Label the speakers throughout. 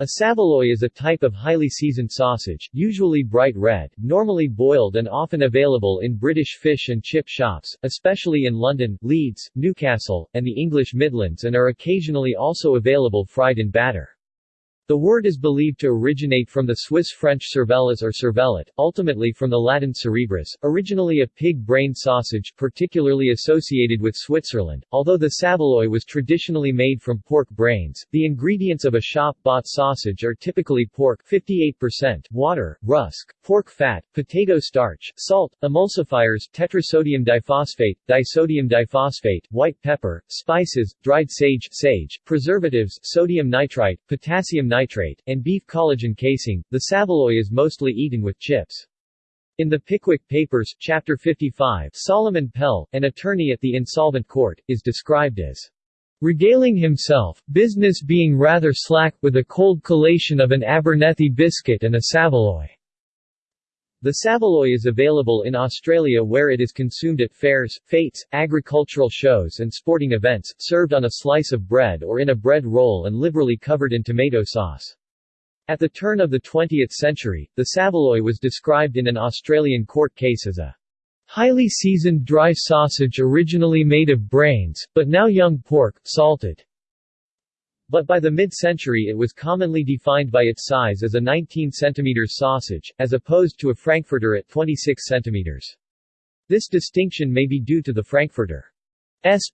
Speaker 1: A saveloy is a type of highly seasoned sausage, usually bright red, normally boiled and often available in British fish and chip shops, especially in London, Leeds, Newcastle, and the English Midlands and are occasionally also available fried in batter. The word is believed to originate from the Swiss-French cervelas or cervelet, ultimately from the Latin cerebrus, originally a pig brain sausage particularly associated with Switzerland. Although the saveloy was traditionally made from pork brains, the ingredients of a shop-bought sausage are typically pork 58%, water, rusk, pork fat, potato starch, salt, emulsifiers, tetrasodium diphosphate, disodium diphosphate, white pepper, spices, dried sage, sage, preservatives, sodium nitrite, potassium nitrate, and beef collagen casing, the saveloy is mostly eaten with chips. In the Pickwick Papers, Chapter 55, Solomon Pell, an attorney at the insolvent court, is described as regaling himself, business being rather slack, with a cold collation of an Abernethy biscuit and a saveloy. The saveloy is available in Australia where it is consumed at fairs, fetes, agricultural shows and sporting events, served on a slice of bread or in a bread roll and liberally covered in tomato sauce. At the turn of the 20th century, the saveloy was described in an Australian court case as a highly seasoned dry sausage originally made of brains, but now young pork, salted. But by the mid-century it was commonly defined by its size as a 19 cm sausage, as opposed to a frankfurter at 26 cm. This distinction may be due to the frankfurter's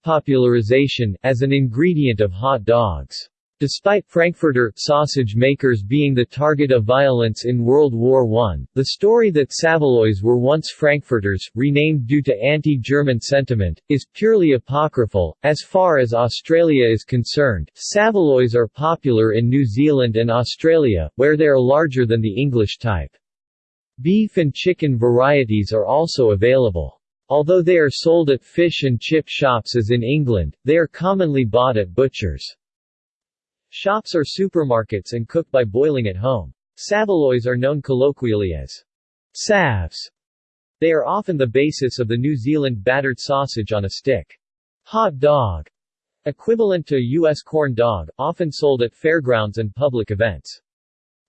Speaker 1: popularization, as an ingredient of hot dogs. Despite Frankfurter sausage makers being the target of violence in World War I, the story that Saveloys were once Frankfurters, renamed due to anti-German sentiment, is purely apocryphal. As far as Australia is concerned, Saveloys are popular in New Zealand and Australia, where they are larger than the English type. Beef and chicken varieties are also available. Although they are sold at fish and chip shops as in England, they are commonly bought at butchers' Shops are supermarkets and cooked by boiling at home. Saveloys are known colloquially as savs. They are often the basis of the New Zealand battered sausage on a stick. Hot dog, equivalent to a U.S. corn dog, often sold at fairgrounds and public events.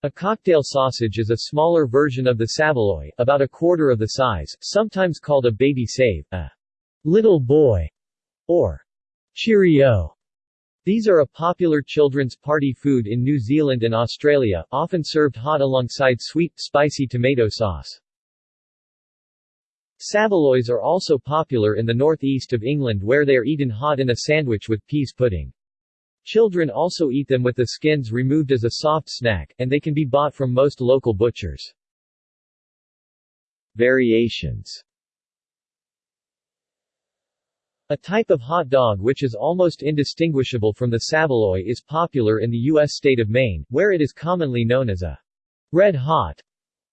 Speaker 1: A cocktail sausage is a smaller version of the saveloy, about a quarter of the size, sometimes called a baby save, a little boy, or Cheerio. These are a popular children's party food in New Zealand and Australia, often served hot alongside sweet, spicy tomato sauce. Saveloys are also popular in the northeast of England where they are eaten hot in a sandwich with pease pudding. Children also eat them with the skins removed as a soft snack, and they can be bought from most local butchers. Variations a type of hot dog which is almost indistinguishable from the saveloy is popular in the U.S. state of Maine, where it is commonly known as a red hot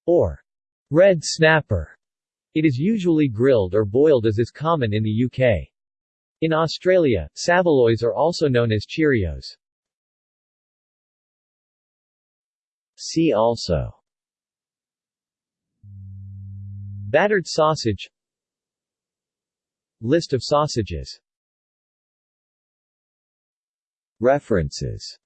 Speaker 1: or red snapper. It is usually grilled or boiled as is common in the UK. In Australia, saveloys are also known as Cheerios. See also Battered sausage List of sausages. References